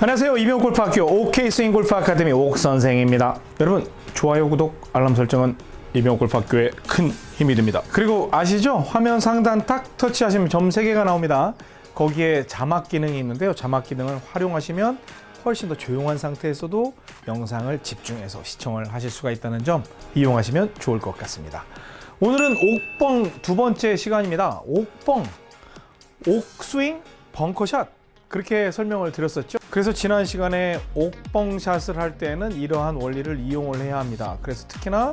안녕하세요. 이병 골프학교 OK 스윙 골프 아카데미 옥 선생입니다. 여러분 좋아요, 구독, 알람 설정은 이병 골프학교에 큰 힘이 됩니다. 그리고 아시죠? 화면 상단 딱 터치하시면 점 3개가 나옵니다. 거기에 자막 기능이 있는데요. 자막 기능을 활용하시면 훨씬 더 조용한 상태에서도 영상을 집중해서 시청을 하실 수가 있다는 점 이용하시면 좋을 것 같습니다. 오늘은 옥뻥 두 번째 시간입니다. 옥뻥, 옥스윙, 벙커샷 그렇게 설명을 드렸었죠. 그래서 지난 시간에 옥뻥샷을 할 때는 이러한 원리를 이용을 해야 합니다. 그래서 특히나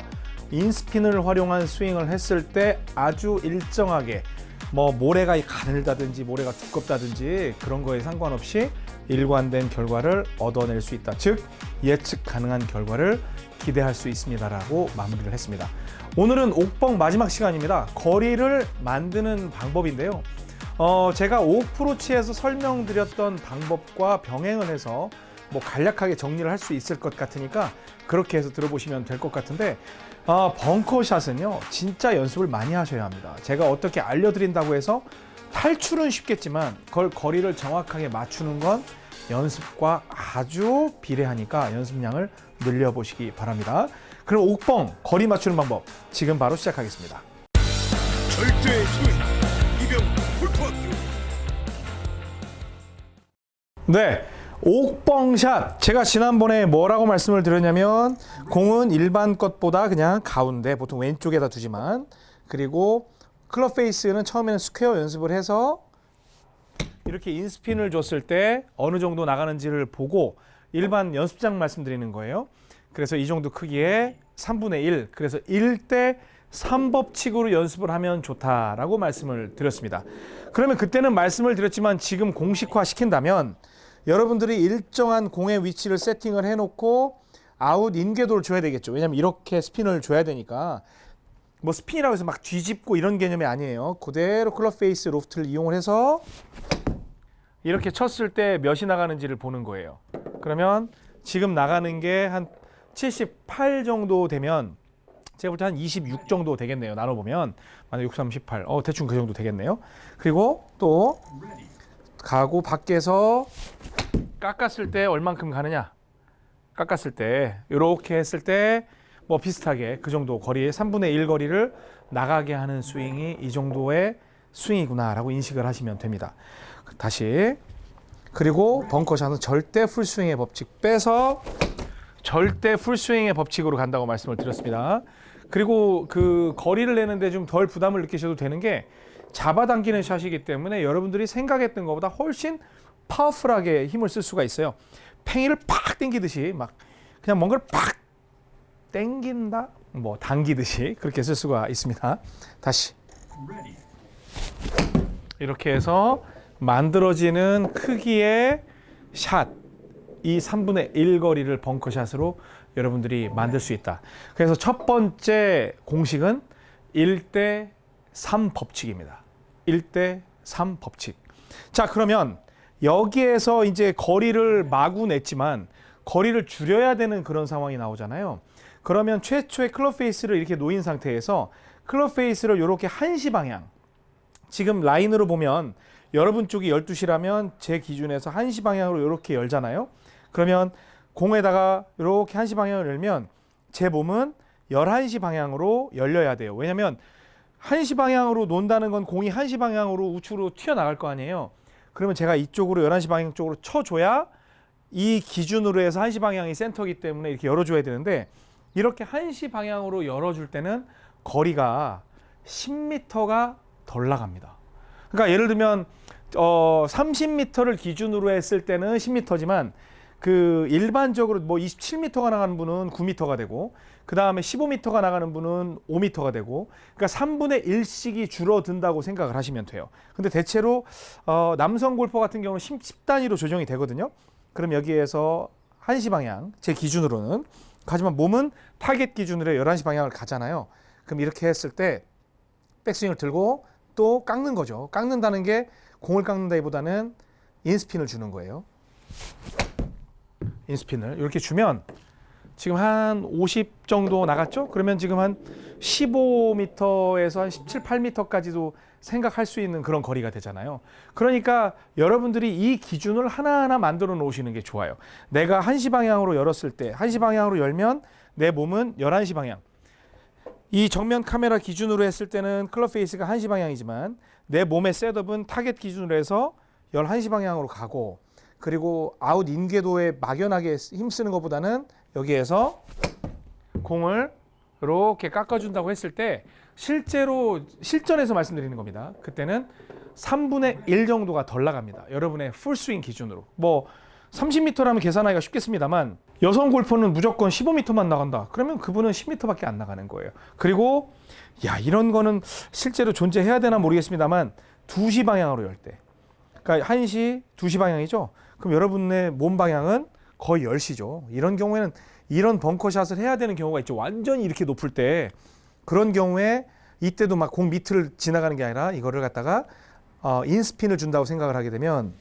인스핀을 활용한 스윙을 했을 때 아주 일정하게 뭐 모래가 가늘다든지 모래가 두껍다든지 그런 거에 상관없이 일관된 결과를 얻어낼 수 있다. 즉 예측 가능한 결과를 기대할 수 있습니다 라고 마무리를 했습니다. 오늘은 옥뻥 마지막 시간입니다. 거리를 만드는 방법인데요. 어, 제가 오프로치에서 설명드렸던 방법과 병행을 해서 뭐 간략하게 정리를 할 수 있을 것 같으니까 그렇게 해서 들어보시면 될 것 같은데 어, 벙커샷은요 진짜 연습을 많이 하셔야 합니다. 제가 어떻게 알려드린다고 해서 탈출은 쉽겠지만 그걸 거리를 정확하게 맞추는 건 연습과 아주 비례하니까 연습량을 늘려보시기 바랍니다. 그럼 옥뻥 거리 맞추는 방법 지금 바로 시작하겠습니다. 절대 스윙 네. 옥뻥샷. 제가 지난번에 뭐라고 말씀을 드렸냐면 공은 일반 것보다 그냥 가운데 보통 왼쪽에다 두지만 그리고 클럽 face는 처음에는 square 연습을 해서 이렇게 in스핀을 줬을 때 어느 정도 나가는지를 보고 일반 연습장 말씀드리는 거예요. 그래서 이 정도 크기에 3분의 1. 그래서 1대 3법칙으로 연습을 하면 좋다라고 말씀을 드렸습니다. 그러면 그때는 말씀을 드렸지만 지금 공식화 시킨다면 여러분들이 일정한 공의 위치를 세팅을 해놓고 out in 궤도를 줘야 되겠죠. 왜냐하면 이렇게 스핀을 줘야 되니까 뭐 스핀이라고 해서 막 뒤집고 이런 개념이 아니에요. 그대로 클럽 face loft를 이용을 해서 이렇게 쳤을 때 몇이 나가는지를 보는 거예요. 그러면 지금 나가는 게 한 78 정도 되면 제가 볼 때 한 26 정도 되겠네요. 나눠보면 만약 6, 3, 18. 어 대충 그 정도 되겠네요. 그리고 또 가고 밖에서 깎았을 때 얼만큼 가느냐? 깎았을 때 이렇게 했을 때 뭐 비슷하게 그 정도 거리에 3분의 1 거리를 나가게 하는 스윙이 이 정도의 스윙이구나 라고 인식을 하시면 됩니다. 다시 그리고 벙커샷은 절대 풀스윙의 법칙 빼서 절대 풀스윙의 법칙으로 간다고 말씀을 드렸습니다. 그리고 그 거리를 내는데 좀 덜 부담을 느끼셔도 되는 게 잡아당기는 샷이기 때문에 여러분들이 생각했던 것보다 훨씬 파워풀하게 힘을 쓸 수가 있어요. 팽이를 팍 당기듯이 막 그냥 뭔가를 팍 당긴다, 뭐 당기듯이 그렇게 쓸 수가 있습니다. 다시 이렇게 해서 만들어지는 크기의 샷, 이 3분의 1 거리를 벙커샷으로 여러분들이 만들 수 있다. 그래서 첫 번째 공식은 1대 3 법칙입니다. 1대 3 법칙. 자, 그러면 여기에서 이제 거리를 마구 냈지만 거리를 줄여야 되는 그런 상황이 나오잖아요. 그러면 최초의 클럽 페이스를 이렇게 놓인 상태에서 클럽 페이스를 이렇게 한시 방향 지금 라인으로 보면 여러분 쪽이 12시라면 제 기준에서 한시 방향으로 이렇게 열잖아요. 그러면 공에다가 이렇게 한시 방향을 열면 제 몸은 11시 방향으로 열려야 돼요. 왜냐면 한시 방향으로 논다는 건 공이 한시 방향으로 우측으로 튀어나갈 거 아니에요. 그러면 제가 이쪽으로 11시 방향 쪽으로 쳐줘야 이 기준으로 해서 한시 방향이 센터기 때문에 이렇게 열어줘야 되는데 이렇게 한시 방향으로 열어줄 때는 거리가 10m가 덜 나갑니다. 그러니까 예를 들면 어 30m를 기준으로 했을 때는 10m지만 그 일반적으로 뭐 27m가 나가는 분은 9m가 되고 그 다음에 15m가 나가는 분은 5m가 되고 그러니까 3분의 1씩이 줄어든다고 생각을 하시면 돼요. 근데 대체로 어 남성 골퍼 같은 경우는 10, 단위로 조정이 되거든요. 그럼 여기에서 1시 방향 제 기준으로는 하지만 몸은 타겟 기준으로 11시 방향을 가잖아요. 그럼 이렇게 했을 때 백스윙을 들고 또 깎는 거죠. 깎는다는 게 공을 깎는다기보다는 in스핀을 주는 거예요. in스핀을 이렇게 주면 지금 한 50 정도 나갔죠? 그러면 지금 한 15m에서 한 17, 8m까지도 생각할 수 있는 그런 거리가 되잖아요. 그러니까 여러분들이 이 기준을 하나하나 만들어 놓으시는 게 좋아요. 내가 1시 방향으로 열었을 때 1시 방향으로 열면 내 몸은 11시 방향. 이 정면 카메라 기준으로 했을 때는 클럽 face가 1시 방향이지만 내 몸의 setup은 타겟 기준으로 해서 11시 방향으로 가고 그리고 out in 궤도에 막연하게 힘쓰는 것보다는 여기에서 공을 이렇게 깎아준다고 했을 때 실제로 실전에서 말씀드리는 겁니다. 그때는 3분의 1 정도가 덜 나갑니다. 여러분의 풀스윙 기준으로. 뭐 30m라면 계산하기가 쉽겠습니다만 여성 골퍼는 무조건 15m만 나간다. 그러면 그분은 10m밖에 안 나가는 거예요. 그리고 야 이런 거는 실제로 존재해야 되나 모르겠습니다만 2시 방향으로 열 때. 그러니까 1시, 2시 방향이죠. 그럼 여러분의 몸 방향은 거의 10시죠. 이런 경우에는 이런 벙커샷을 해야 되는 경우가 있죠. 완전히 이렇게 높을 때 그런 경우에 이때도 막 공 밑을 지나가는 게 아니라 이거를 갖다가 어, 인스핀을 준다고 생각을 하게 되면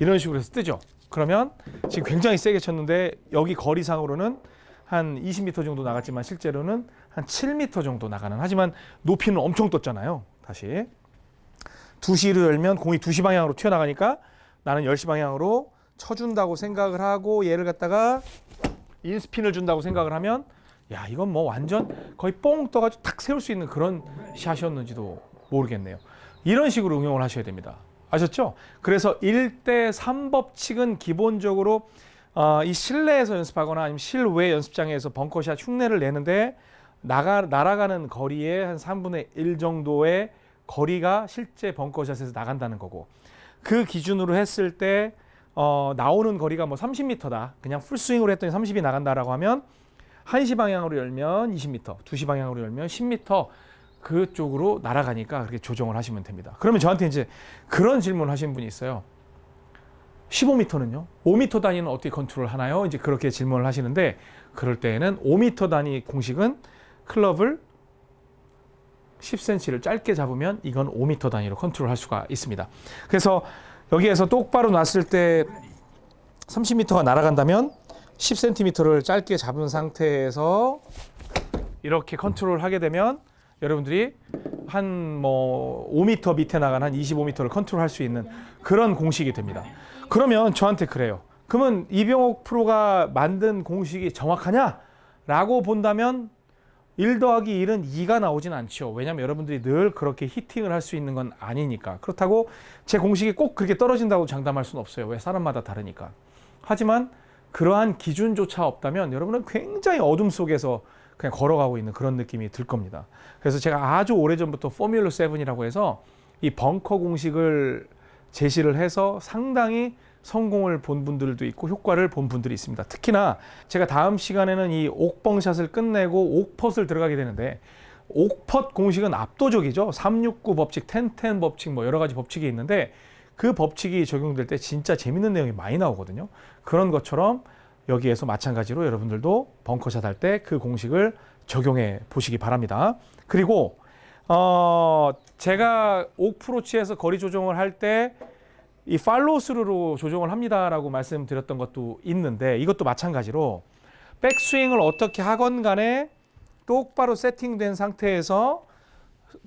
이런 식으로 해서 뜨죠. 그러면 지금 굉장히 세게 쳤는데 여기 거리상으로는 한 20m 정도 나갔지만 실제로는 한 7m 정도 나가는 하지만 높이는 엄청 떴잖아요. 다시 2시로 열면 공이 2시 방향으로 튀어나가니까 나는 10시 방향으로 쳐준다고 생각을 하고 얘를 갖다가 인스핀을 준다고 생각을 하면 야 이건 뭐 완전 거의 뽕 떠가지고 탁 세울 수 있는 그런 샷이었는지도 모르겠네요. 이런 식으로 응용을 하셔야 됩니다. 아셨죠? 그래서 1대 3법칙은 기본적으로 어, 이 실내에서 연습하거나 아니면 실외 연습장에서 벙커샷 흉내를 내는데 나가 날아가는 거리의 한 3분의 1 정도의 거리가 실제 벙커샷에서 나간다는 거고 그 기준으로 했을 때 어, 나오는 거리가 뭐 30m다. 그냥 풀스윙으로 했더니 30이 나간다라고 하면 1시 방향으로 열면 20m, 2시 방향으로 열면 10m 그쪽으로 날아가니까 그렇게 조정을 하시면 됩니다. 그러면 저한테 이제 그런 질문을 하신 분이 있어요. 15m는요? 5m 단위는 어떻게 컨트롤 하나요? 이제 그렇게 질문을 하시는데 그럴 때에는 5m 단위 공식은 클럽을 10cm를 짧게 잡으면 이건 5m 단위로 컨트롤 할 수가 있습니다. 그래서 여기에서 똑바로 놨을 때 30m가 날아간다면 10cm를 짧게 잡은 상태에서 이렇게 컨트롤 하게 되면 여러분들이 한 뭐 5m 밑에 나간 한 25m를 컨트롤 할 수 있는 그런 공식이 됩니다. 그러면 저한테 그래요. 그러면 이병옥 프로가 만든 공식이 정확하냐? 라고 본다면 1 더하기 1은 2가 나오진 않죠. 왜냐하면 여러분들이 늘 그렇게 히팅을 할 수 있는 건 아니니까. 그렇다고 제 공식이 꼭 그렇게 떨어진다고 장담할 수는 없어요. 왜 사람마다 다르니까. 하지만 그러한 기준조차 없다면 여러분은 굉장히 어둠 속에서 그냥 걸어가고 있는 그런 느낌이 들 겁니다. 그래서 제가 아주 오래전부터 포뮬러 7이라고 해서 이 벙커 공식을 제시를 해서 상당히 성공을 본 분들도 있고 효과를 본 분들이 있습니다. 특히나 제가 다음 시간에는 이 옥벙샷을 끝내고 옥펫을 들어가게 되는데 옥펫 공식은 압도적이죠. 369 법칙, 1010 법칙 뭐 여러 가지 법칙이 있는데 그 법칙이 적용될 때 진짜 재밌는 내용이 많이 나오거든요. 그런 것처럼 여기에서 마찬가지로 여러분들도 벙커샷 할 때 그 공식을 적용해 보시기 바랍니다. 그리고 어 제가 옥프로치에서 거리 조정을 할때 이 팔로우스루로 조정을 합니다라고 말씀드렸던 것도 있는데 이것도 마찬가지로 백스윙을 어떻게 하건 간에 똑바로 세팅된 상태에서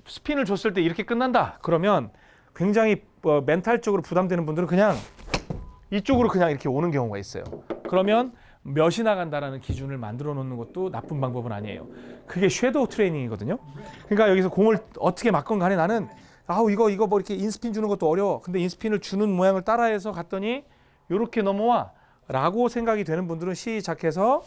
스핀을 줬을 때 이렇게 끝난다. 그러면 굉장히 어, 멘탈적으로 부담되는 분들은 그냥 이쪽으로 그냥 이렇게 오는 경우가 있어요. 그러면 몇이 나간다라는 기준을 만들어 놓는 것도 나쁜 방법은 아니에요. 그게 섀도우 트레이닝이거든요. 그러니까 여기서 공을 어떻게 맞건 간에 나는 아우 이거 이거 뭐 이렇게 인스핀 주는 것도 어려워. 근데 인스핀을 주는 모양을 따라해서 갔더니 이렇게 넘어와 라고 생각이 되는 분들은 시작해서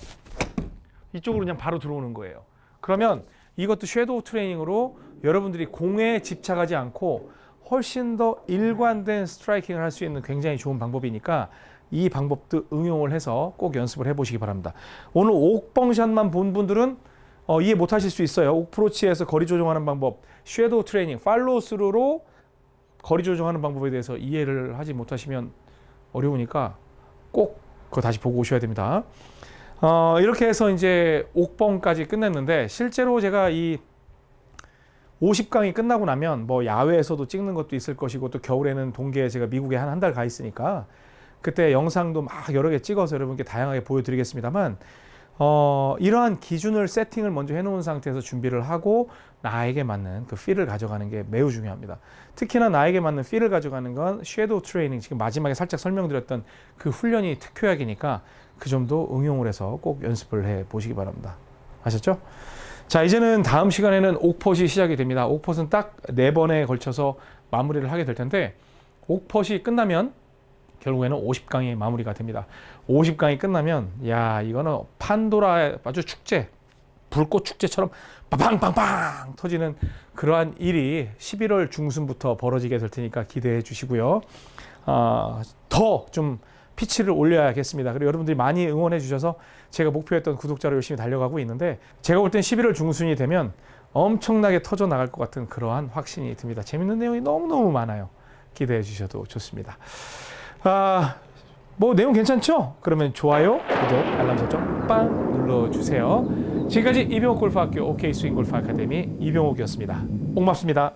이쪽으로 그냥 바로 들어오는 거예요. 그러면 이것도 섀도우 트레이닝으로 여러분들이 공에 집착하지 않고 훨씬 더 일관된 스트라이킹을 할 수 있는 굉장히 좋은 방법이니까 이 방법도 응용을 해서 꼭 연습을 해보시기 바랍니다. 오늘 옥벙샷만 본 분들은 어, 이해 못하실 수 있어요. 옥프로치에서 거리 조정하는 방법, 섀도우 트레이닝, 팔로우 스루로 거리 조정하는 방법에 대해서 이해를 하지 못하시면 어려우니까 꼭 그거 다시 보고 오셔야 됩니다. 어, 이렇게 해서 이제 옥벙까지 끝냈는데 실제로 제가 이 50강이 끝나고 나면 뭐 야외에서도 찍는 것도 있을 것이고 또 겨울에는 동계에 제가 미국에 한 한 달 가 있으니까 그때 영상도 막 여러 개 찍어서 여러분께 다양하게 보여드리겠습니다만 어, 이러한 기준을 세팅을 먼저 해놓은 상태에서 준비를 하고 나에게 맞는 그 필을 가져가는 게 매우 중요합니다. 특히나 나에게 맞는 필을 가져가는 건 섀도우 트레이닝 지금 마지막에 살짝 설명드렸던 그 훈련이 특효약이니까 그 점도 응용을 해서 꼭 연습을 해 보시기 바랍니다. 아셨죠? 자 이제는 다음 시간에는 옥폿이 시작이 됩니다. 옥폿은 딱 네 번에 걸쳐서 마무리를 하게 될 텐데 옥폿이 끝나면 결국에는 50강이 마무리가 됩니다. 50강이 끝나면 야 이거는 판도라의 아주 축제 불꽃 축제처럼 빵빵빵 터지는 그러한 일이 11월 중순부터 벌어지게 될 테니까 기대해 주시고요. 아, 더좀 피치를 올려야겠습니다. 그리고 여러분들이 많이 응원해 주셔서 제가 목표했던 구독자로 열심히 달려가고 있는데 제가 볼 땐 11월 중순이 되면 엄청나게 터져 나갈 것 같은 그러한 확신이 듭니다. 재밌는 내용이 너무너무 많아요. 기대해 주셔도 좋습니다. 아, 뭐 내용 괜찮죠? 그러면 좋아요, 구독, 알람 설정 빵 눌러주세요. 지금까지 이병옥 골프학교 OK 스윙 골프 아카데미 이병옥이었습니다. 고맙습니다.